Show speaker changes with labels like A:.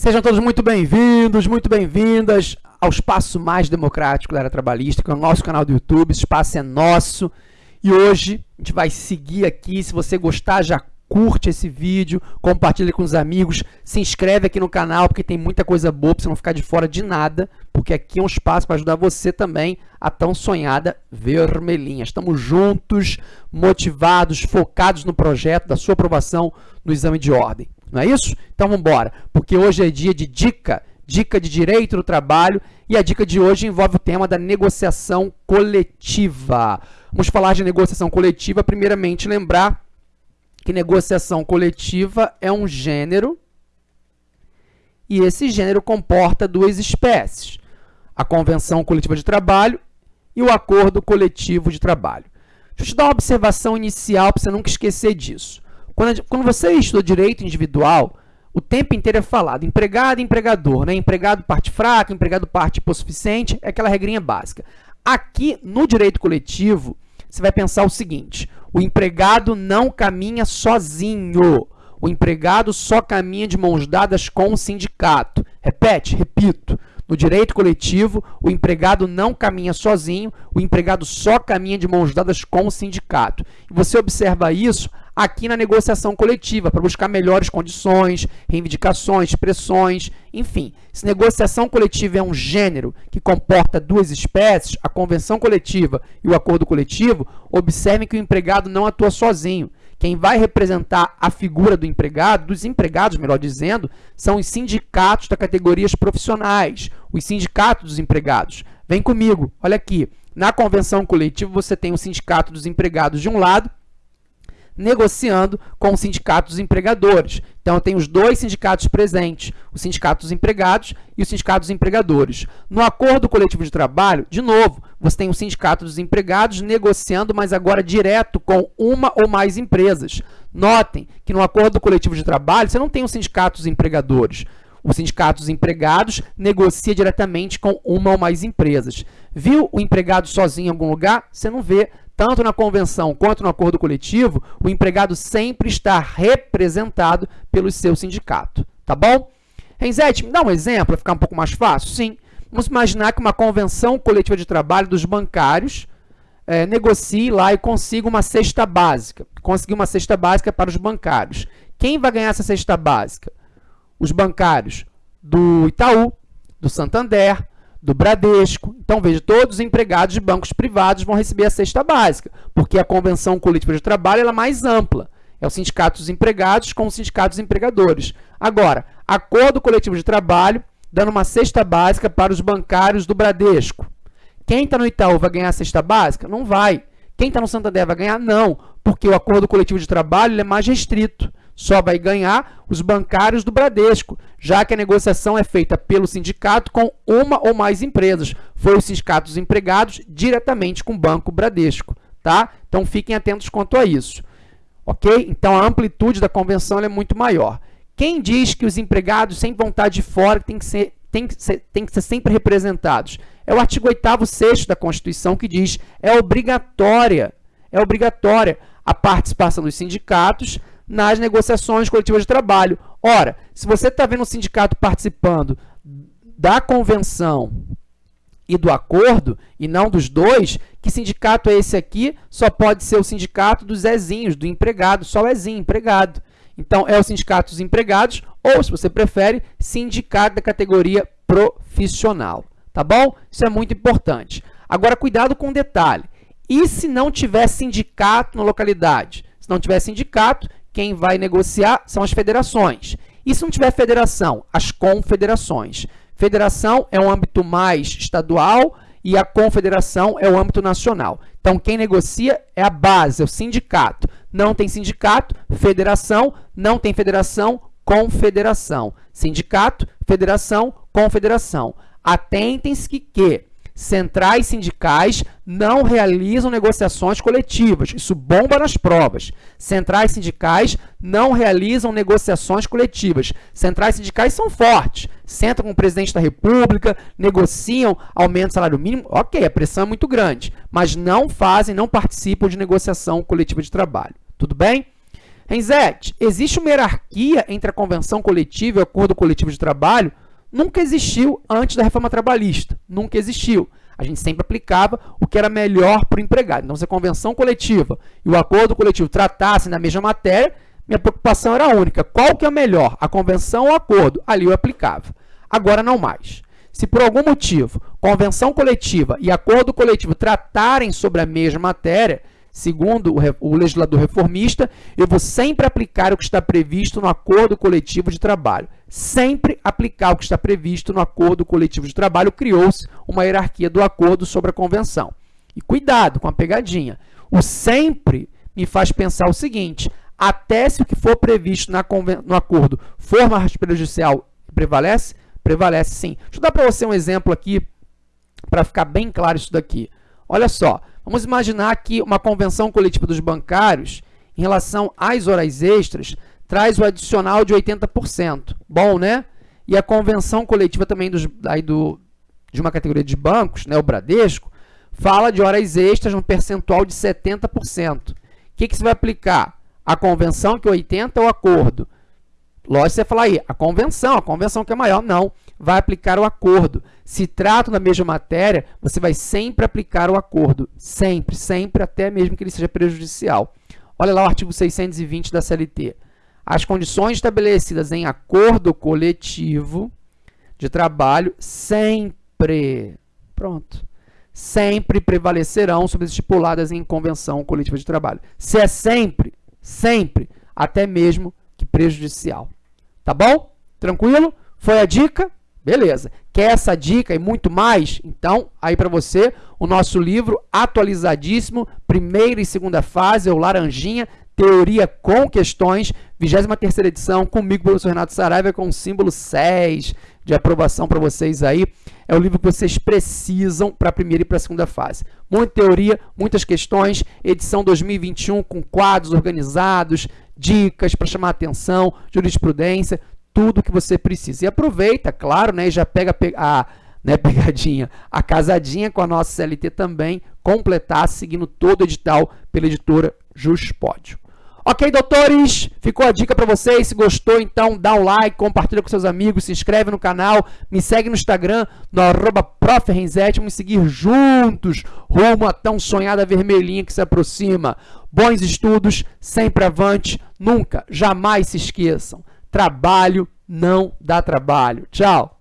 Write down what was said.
A: Sejam todos muito bem-vindos, muito bem-vindas ao espaço mais democrático da área trabalhista, que é o nosso canal do YouTube. Esse espaço é nosso. E hoje a gente vai seguir aqui. Se você gostar, já curte esse vídeo, compartilha com os amigos, se inscreve aqui no canal, porque tem muita coisa boa para você não ficar de fora de nada, porque aqui é um espaço para ajudar você também a tão sonhada vermelhinha. Estamos juntos, motivados, focados no projeto da sua aprovação no exame de ordem. Não é isso? Então vamos embora, porque hoje é dia de dica, dica de direito do trabalho, e a dica de hoje envolve o tema da negociação coletiva. Vamos falar de negociação coletiva, primeiramente lembrar que negociação coletiva é um gênero e esse gênero comporta duas espécies, a convenção coletiva de trabalho e o acordo coletivo de trabalho. Deixa eu te dar uma observação inicial para você nunca esquecer disso. Quando, quando você estuda direito individual, o tempo inteiro é falado empregado e empregador, né? empregado parte fraca, empregado parte hipossuficiente, é aquela regrinha básica. Aqui, no direito coletivo, você vai pensar o seguinte, o empregado não caminha sozinho, o empregado só caminha de mãos dadas com o sindicato. Repete, repito, no direito coletivo, o empregado não caminha sozinho, o empregado só caminha de mãos dadas com o sindicato. E você observa isso aqui na negociação coletiva, para buscar melhores condições, reivindicações, pressões, enfim. Se negociação coletiva é um gênero que comporta duas espécies, a convenção coletiva e o acordo coletivo, observem que o empregado não atua sozinho. Quem vai representar a figura do empregado, dos empregados, melhor dizendo, são os sindicatos das categorias profissionais, os sindicatos dos empregados. Vem comigo, olha aqui. Na convenção coletiva, você tem o sindicato dos empregados de um lado negociando com os sindicatos empregadores. Então, eu tenho os dois sindicatos presentes, o sindicato dos empregados e o sindicato dos empregadores. No acordo coletivo de trabalho, de novo, você tem o sindicato dos empregados negociando, mas agora direto com uma ou mais empresas. Notem que no acordo coletivo de trabalho, você não tem os sindicatos empregadores. O sindicato dos empregados negocia diretamente com uma ou mais empresas. Viu o empregado sozinho em algum lugar? Você não vê tanto na convenção quanto no acordo coletivo, o empregado sempre está representado pelo seu sindicato, tá bom? Renzete, me dá um exemplo para ficar um pouco mais fácil? Sim. Vamos imaginar que uma convenção coletiva de trabalho dos bancários é, negocie lá e consiga uma cesta básica. Conseguir uma cesta básica para os bancários. Quem vai ganhar essa cesta básica? Os bancários do Itaú, do Santander, do Bradesco. Então, veja, todos os empregados de bancos privados vão receber a cesta básica, porque a convenção coletiva de trabalho é mais ampla. É o sindicato dos empregados com o sindicato dos empregadores. Agora, acordo coletivo de trabalho, dando uma cesta básica para os bancários do Bradesco. Quem está no Itaú vai ganhar a cesta básica? Não vai. Quem está no Santander vai ganhar? Não, porque o acordo coletivo de trabalho é mais restrito. Só vai ganhar os bancários do Bradesco, já que a negociação é feita pelo sindicato com uma ou mais empresas. Foi o sindicato dos empregados diretamente com o Banco Bradesco. Tá? Então, fiquem atentos quanto a isso. Ok? Então, a amplitude da convenção é muito maior. Quem diz que os empregados sem vontade de fora têm que ser, que ser, que ser sempre representados? É o artigo 8º 6 da Constituição que diz é obrigatória, é obrigatória a participação dos sindicatos nas negociações coletivas de trabalho. Ora, se você está vendo o sindicato participando da convenção e do acordo, e não dos dois, que sindicato é esse aqui? Só pode ser o sindicato dos Zezinhos, do empregado, só o Ezinho, empregado. Então, é o sindicato dos empregados, ou, se você prefere, sindicato da categoria profissional. Tá bom? Isso é muito importante. Agora, cuidado com um detalhe. E se não tiver sindicato na localidade? Se não tiver sindicato, quem vai negociar são as federações. E se não tiver federação? As confederações. Federação é um âmbito mais estadual e a confederação é o âmbito nacional. Então, quem negocia é a base, é o sindicato. Não tem sindicato, federação, não tem federação, confederação. Sindicato, federação, confederação. Atentem-se que, que centrais sindicais não realizam negociações coletivas. Isso bomba nas provas. Centrais sindicais não realizam negociações coletivas. Centrais sindicais são fortes. Sentam com o presidente da República, negociam aumento do salário mínimo. Ok, a pressão é muito grande, mas não fazem, não participam de negociação coletiva de trabalho. Tudo bem? Renzete, existe uma hierarquia entre a convenção coletiva e o acordo coletivo de trabalho? Nunca existiu antes da reforma trabalhista. Nunca existiu. A gente sempre aplicava o que era melhor para o empregado. Então, se a convenção coletiva e o acordo coletivo tratassem da mesma matéria, minha preocupação era única. Qual que é melhor, a convenção ou o acordo? Ali eu aplicava. Agora não mais. Se por algum motivo convenção coletiva e acordo coletivo tratarem sobre a mesma matéria, segundo o legislador reformista, eu vou sempre aplicar o que está previsto no acordo coletivo de trabalho. Sempre aplicar o que está previsto no acordo coletivo de trabalho. Criou-se uma hierarquia do acordo sobre a convenção. E cuidado com a pegadinha. O sempre me faz pensar o seguinte, até se o que for previsto no acordo for mais prejudicial prevalece, Prevalece sim. Deixa eu dar para você um exemplo aqui para ficar bem claro isso daqui. Olha só, vamos imaginar que uma convenção coletiva dos bancários em relação às horas extras traz o adicional de 80%. Bom, né? E a convenção coletiva também dos, aí do, de uma categoria de bancos, né, o Bradesco, fala de horas extras no percentual de 70%. O que, que você vai aplicar? A convenção que é 80% é o acordo. Lógico, você falar aí, a convenção, a convenção que é maior, não, vai aplicar o acordo. Se trata da mesma matéria, você vai sempre aplicar o acordo, sempre, sempre, até mesmo que ele seja prejudicial. Olha lá o artigo 620 da CLT. As condições estabelecidas em acordo coletivo de trabalho sempre, pronto, sempre prevalecerão sobre as estipuladas em convenção coletiva de trabalho. Se é sempre, sempre, até mesmo que prejudicial. Tá bom? Tranquilo? Foi a dica? Beleza. Quer essa dica e muito mais? Então, aí para você, o nosso livro atualizadíssimo, primeira e segunda fase, é o Laranjinha, Teoria com Questões, 23 edição, comigo, professor Renato Saraiva, com o símbolo 6 de aprovação para vocês aí. É o livro que vocês precisam para a primeira e para a segunda fase. Muita teoria, muitas questões, edição 2021 com quadros organizados, dicas para chamar atenção, jurisprudência, tudo que você precisa. E aproveita, claro, né, e já pega a né, pegadinha, a casadinha com a nossa CLT também, completar seguindo todo o edital pela editora Juspódio. Ok, doutores? Ficou a dica para vocês. Se gostou, então dá um like, compartilha com seus amigos, se inscreve no canal, me segue no Instagram, no arroba Vamos seguir juntos rumo a tão sonhada vermelhinha que se aproxima. Bons estudos, sempre avante, nunca, jamais se esqueçam. Trabalho não dá trabalho. Tchau!